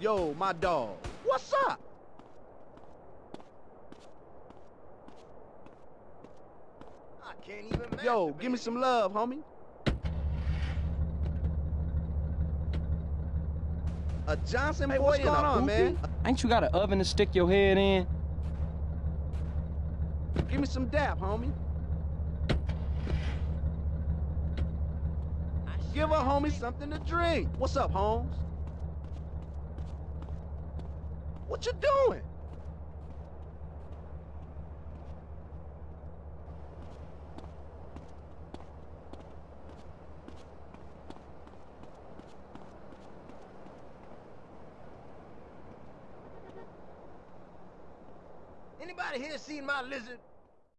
Yo, my dog. What's up? I can't even Yo, give me some love, homie. A Johnson Hey, boy what's and a going on, hoopy? man? Ain't you got an oven to stick your head in? Give me some dap, homie. Give a homie something to drink. What's up, Holmes? What you doing? Anybody here seen my lizard?